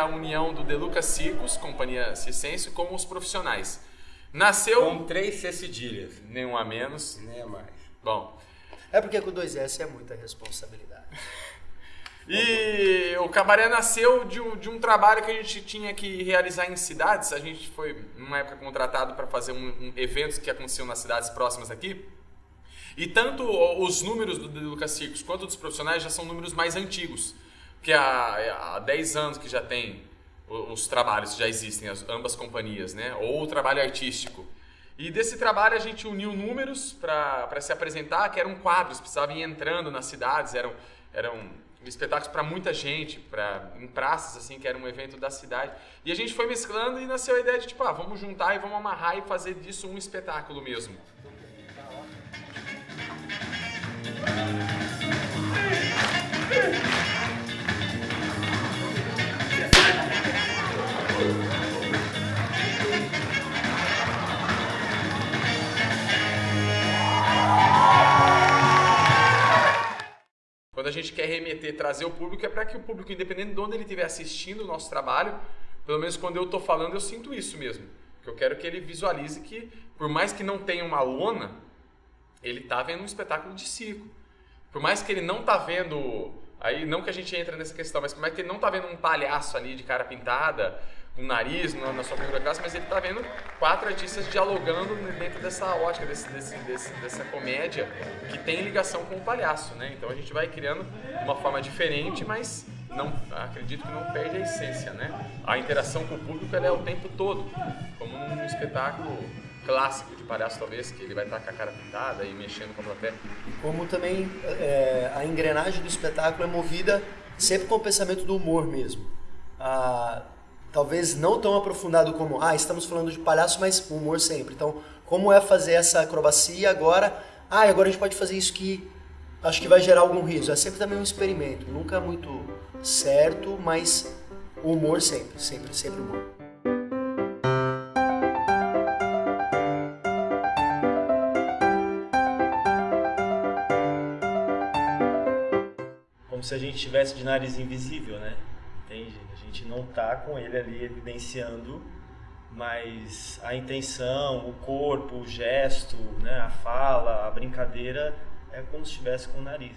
a união do Deluca Circos, companhia circense, com os profissionais. Nasceu... Com três C cedilhas. Nenhum a menos. Nem a mais. Bom. É porque com dois S é muita responsabilidade. E o Cabaré nasceu de um, de um, trabalho que a gente tinha que realizar em cidades. A gente foi, numa época, contratado para fazer um, um, eventos que aconteciam nas cidades próximas aqui. E tanto os números do, Lucas Circos quanto dos profissionais já são números mais antigos. Porque há, há 10 anos que já tem os, os trabalhos, já existem, as, ambas companhias, né? Ou o trabalho artístico. E desse trabalho a gente uniu números para se apresentar, que eram quadros, precisavam ir entrando nas cidades, eram, eram espetáculos para muita gente, para em praças assim, que era um evento da cidade. E a gente foi mesclando e nasceu a ideia de tipo, ah, vamos juntar e vamos amarrar e fazer disso um espetáculo mesmo. Remeter, trazer o público, é para que o público, independente de onde ele estiver assistindo o nosso trabalho, pelo menos quando eu estou falando, eu sinto isso mesmo. Que eu quero que ele visualize que, por mais que não tenha uma lona, ele está vendo um espetáculo de circo. Por mais que ele não está vendo, aí não que a gente entre nessa questão, mas por mais que ele não está vendo um palhaço ali de cara pintada, um nariz na, na sua primeira classe, mas ele está vendo quatro artistas dialogando dentro dessa ótica, desse, desse, desse, dessa comédia que tem ligação com o palhaço, né? Então a gente vai criando uma forma diferente, mas não acredito que não perde a essência, né? A interação com o público é o tempo todo, como num espetáculo clássico de palhaço talvez, que ele vai estar com a cara pintada e mexendo com a plateia. Como também é, a engrenagem do espetáculo é movida sempre com o pensamento do humor mesmo. Ah, talvez não tão aprofundado como, ah, estamos falando de palhaço, mas humor sempre. Então, como é fazer essa acrobacia agora? Ah, agora a gente pode fazer isso que acho que vai gerar algum riso. É sempre também um experimento, nunca muito certo, mas humor sempre, sempre, sempre humor. Como se a gente tivesse de nariz invisível, né? Entende? gente não tá com ele ali evidenciando, mas a intenção, o corpo, o gesto, né, a fala, a brincadeira é como se estivesse com o nariz.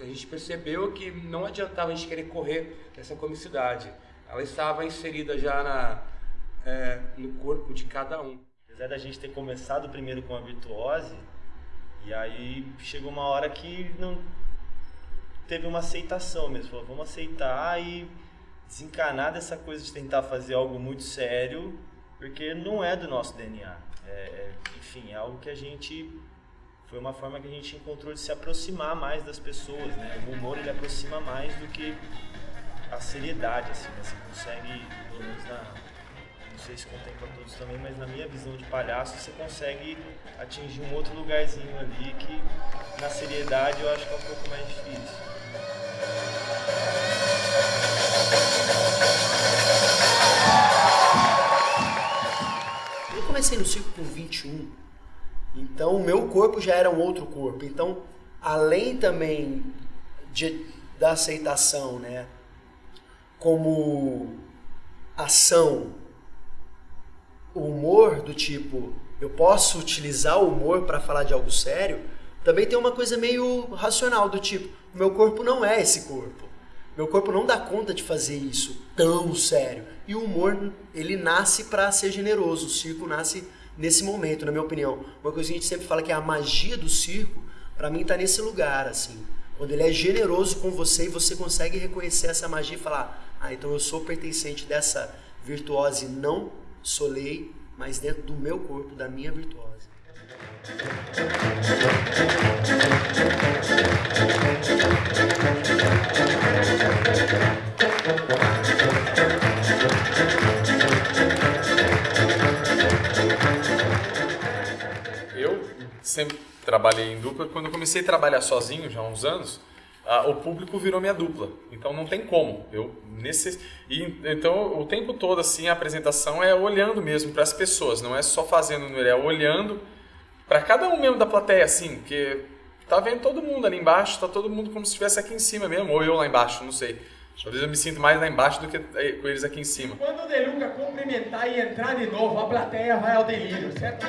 A gente percebeu que não adiantava a gente querer correr dessa comicidade ela estava inserida já na, é, no corpo de cada um. Apesar da gente ter começado primeiro com a virtuose, e aí chegou uma hora que não teve uma aceitação mesmo. Falou, vamos aceitar e desencanar dessa coisa de tentar fazer algo muito sério, porque não é do nosso DNA. É, é, enfim, é algo que a gente foi uma forma que a gente encontrou de se aproximar mais das pessoas, né? O humor ele aproxima mais do que a seriedade, assim, né? Você consegue, pelo menos na. Não sei se contempla todos também, mas na minha visão de palhaço, você consegue atingir um outro lugarzinho ali que na seriedade eu acho que é um pouco mais difícil. Eu comecei no circo com 21, então o meu corpo já era um outro corpo. Então, além também de, da aceitação, né? como ação o humor do tipo eu posso utilizar o humor para falar de algo sério, também tem uma coisa meio racional do tipo, meu corpo não é esse corpo. Meu corpo não dá conta de fazer isso tão sério. E o humor, ele nasce para ser generoso. O circo nasce nesse momento, na minha opinião. Uma coisa que a gente sempre fala que é a magia do circo, para mim tá nesse lugar, assim. Quando ele é generoso com você e você consegue reconhecer essa magia e falar: "Ah, então eu sou pertencente dessa virtuose, não solei, mas dentro do meu corpo, da minha virtuose". Sempre trabalhei em dupla. Quando eu comecei a trabalhar sozinho, já há uns anos, ah, o público virou minha dupla. Então não tem como. Eu necess... e, então o tempo todo assim a apresentação é olhando mesmo para as pessoas, não é só fazendo, é olhando para cada um mesmo da plateia assim, porque tá vendo todo mundo ali embaixo, tá todo mundo como se estivesse aqui em cima mesmo, ou eu lá embaixo, não sei. Vezes eu me sinto mais lá embaixo do que eh, com eles aqui em cima. Quando o Deluca cumprimentar e entrar de novo, a plateia vai ao delírio, certo?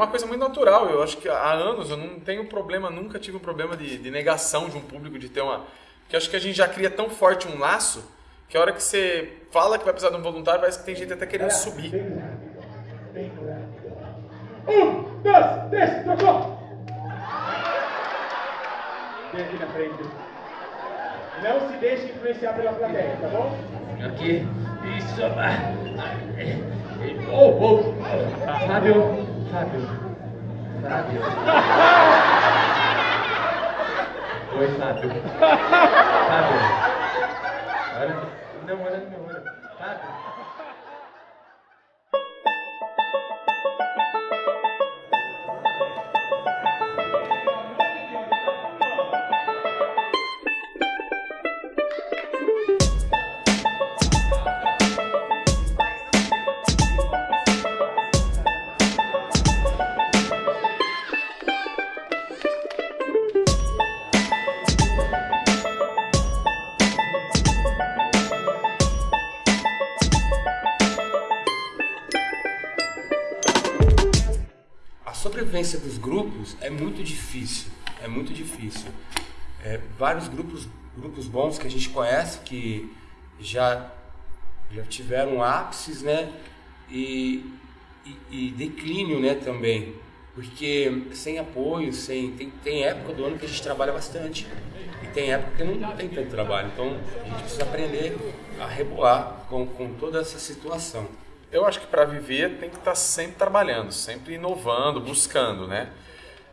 Uma coisa muito natural. Eu acho que há anos eu não tenho problema, nunca tive um problema de, de negação de um público, de ter uma. Porque acho que a gente já cria tão forte um laço que a hora que você fala que vai precisar de um voluntário, parece que tem gente até querendo subir. Um, dois, três, trocou! Vem aqui na frente. Não se deixe influenciar pela plateia, tá bom? Aqui. Isso, Oh, oh, Fábio, Fábio, Fábio. Oi, Fábio. Fábio. Olha, não, olha no meu olho. Fábio. A sobrevivência dos grupos é muito difícil, é muito difícil. É, vários grupos, grupos bons que a gente conhece que já, já tiveram ápices, né? E, e, e declínio, né, também. Porque sem apoio, sem tem, tem época do ano que a gente trabalha bastante e tem época que não tem tanto trabalho. Então a gente precisa aprender a rebolar com, com toda essa situação. Eu acho que para viver tem que estar sempre trabalhando, sempre inovando, buscando, né?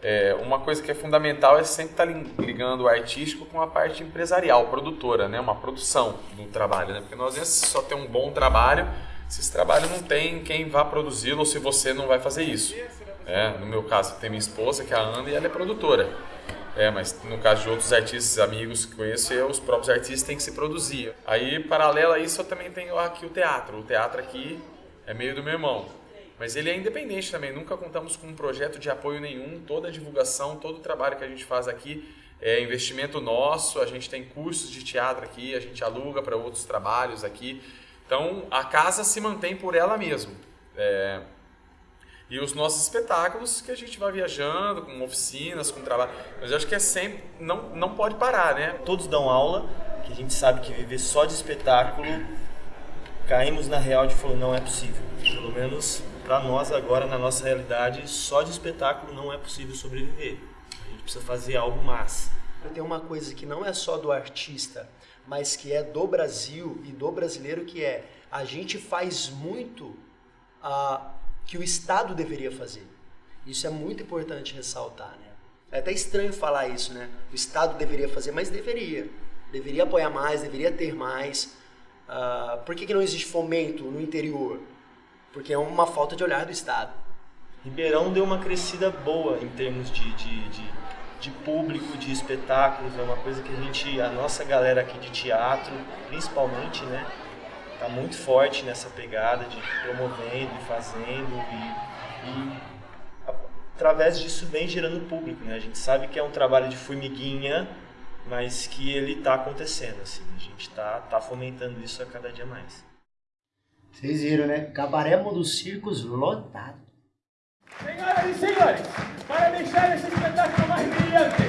É, uma coisa que é fundamental é sempre estar lin- ligando o artístico com a parte empresarial, produtora, né? Uma produção do trabalho, né? Porque nós vezes só tem um bom trabalho, se esse trabalho não tem quem vá produzi-lo ou se você não vai fazer isso. É, no meu caso tem minha esposa que é a Ana e ela é produtora. É, mas no caso de outros artistas, amigos que conheço, eu, os próprios artistas têm que se produzir. Aí, paralelo a isso, eu também tenho aqui o teatro. O teatro aqui é meio do meu irmão. Mas ele é independente também, nunca contamos com um projeto de apoio nenhum. Toda a divulgação, todo o trabalho que a gente faz aqui é investimento nosso. A gente tem cursos de teatro aqui, a gente aluga para outros trabalhos aqui. Então a casa se mantém por ela mesma. É, E os nossos espetáculos que a gente vai viajando, com oficinas, com trabalho. Mas eu acho que é sempre. Não, não pode parar, né? Todos dão aula, que a gente sabe que viver só de espetáculo, caímos na real de falou, não é possível. Pelo menos para nós agora, na nossa realidade, só de espetáculo não é possível sobreviver. A gente precisa fazer algo mais. Tem uma coisa que não é só do artista, mas que é do Brasil e do brasileiro, que é a gente faz muito ah, que o Estado deveria fazer. Isso é muito importante ressaltar, né? É até estranho falar isso, né? O Estado deveria fazer, mas deveria. Deveria apoiar mais, deveria ter mais. Ah, por que, que não existe fomento no interior? Porque é uma falta de olhar do Estado. Ribeirão deu uma crescida boa em termos de, de, de, de público, de espetáculos. É uma coisa que a gente, a nossa galera aqui de teatro, principalmente, né, tá muito forte nessa pegada de promovendo e fazendo e, e através disso vem gerando público, né? A gente sabe que é um trabalho de formiguinha, mas que ele está acontecendo, assim, a gente está tá fomentando isso a cada dia mais. Vocês viram, né? Cabaré Mundo Circos lotado. Senhoras e senhores, para deixar esse espetáculo mais brilhante,